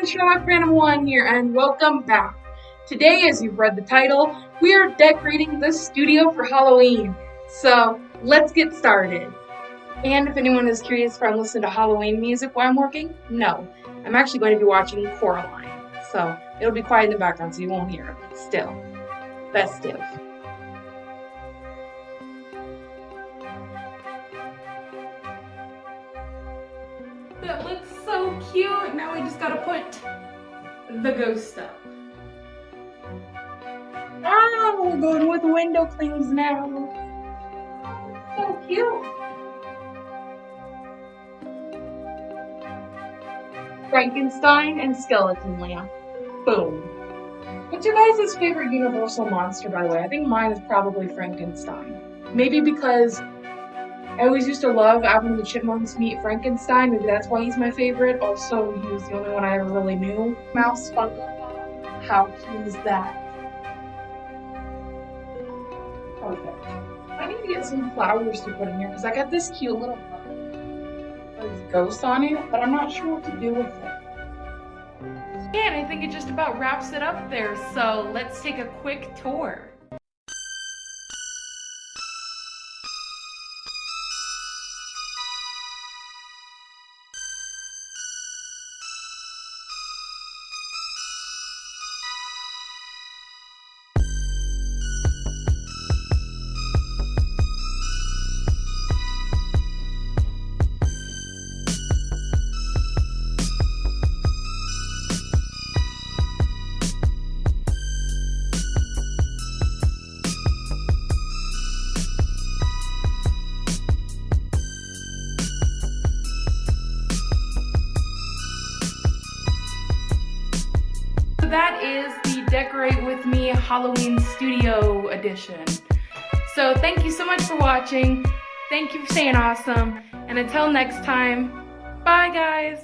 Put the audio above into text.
everyone, Sherlock Phantom 1 here, and welcome back. Today, as you've read the title, we are decorating the studio for Halloween. So, let's get started. And if anyone is curious if I'm listening to Halloween music while I'm working, no. I'm actually going to be watching Coraline. So, it'll be quiet in the background so you won't hear it. Still, festive. That looks so cute. Now we just gotta put the ghost up. Ah, we're going with window clings now. So cute. Frankenstein and skeleton lamp. Boom. What's your guys' favorite Universal monster, by the way? I think mine is probably Frankenstein. Maybe because I always used to love Alvin and the Chipmunks meet Frankenstein. Maybe that's why he's my favorite. Also, he was the only one I ever really knew. Mouse Funko How cute is that? Perfect. I need to get some flowers to put in here because I got this cute little ghost on it, but I'm not sure what to do with it. And I think it just about wraps it up there, so let's take a quick tour. That is the Decorate With Me Halloween Studio Edition. So thank you so much for watching. Thank you for staying awesome. And until next time, bye guys.